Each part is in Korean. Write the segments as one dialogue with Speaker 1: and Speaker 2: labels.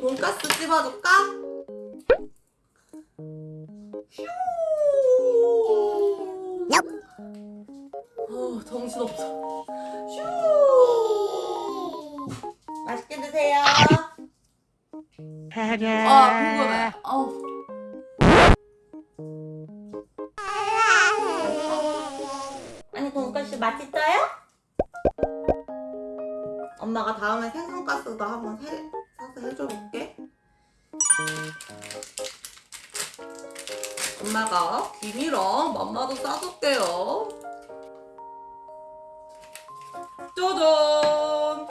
Speaker 1: 돈가스 씹어줄까? 휴. 어, 정신없어. 휴. 맛있게 드세요. 아, 궁금해. 아우. 아니, 돈가스 맛있어요? 엄마가 다음에 생선가스도 한번 해, 해줘 볼게. 엄마가 김이랑 맘마도 싸줄게요. 짜잔!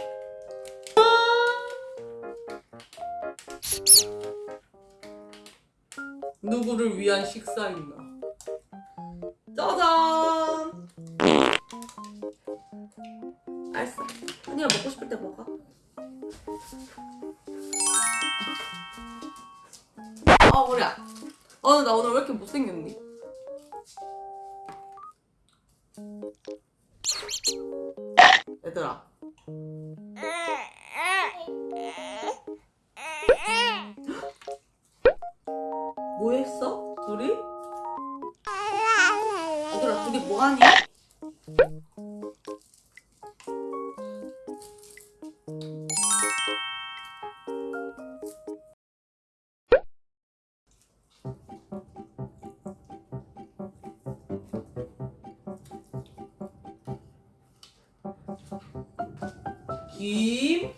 Speaker 1: 누구를 위한 식사인가? 짜잔! 알았어. 언니가 먹고 싶을 때 먹어. 아, 머리야. 어, 나 오늘 왜 이렇게 못생겼니? 얘들아. 뭐 했어? 둘이? 얘들아, 둘이 뭐 하니? 김.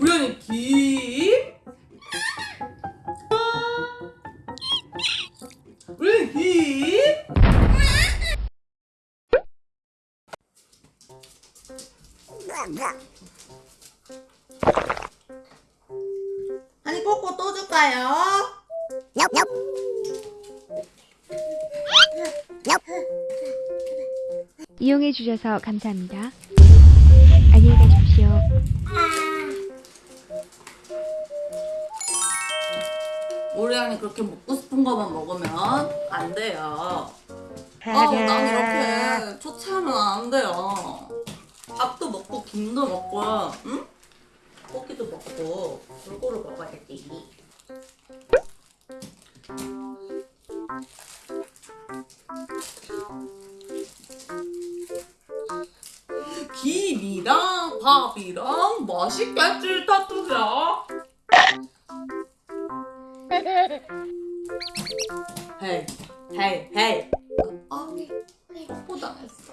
Speaker 1: 언니 김. 아니 꼬꼬 또 줄까요?
Speaker 2: 이용해 주셔서 감사합니다. 안녕히 가십시오.
Speaker 1: 우리 언니 그렇게 먹고 싶은 것만 먹으면 안 돼요. 아우 난 이렇게 초췌하면 안 돼요. 밥도 먹고 김도 먹고 응? 고기도 먹고 골고루 먹어야지. 김이랑 밥이랑 맛있겠지 타투야. 헤이 헤이 헤이 아 뽀뽀 당했어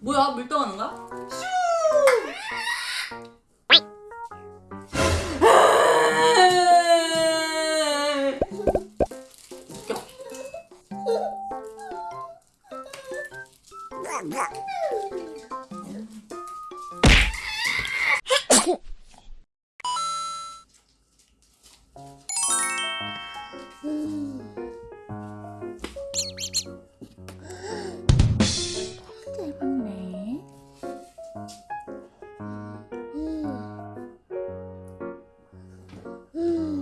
Speaker 1: 뭐야 밀당하는 거야? Ooh. Mm.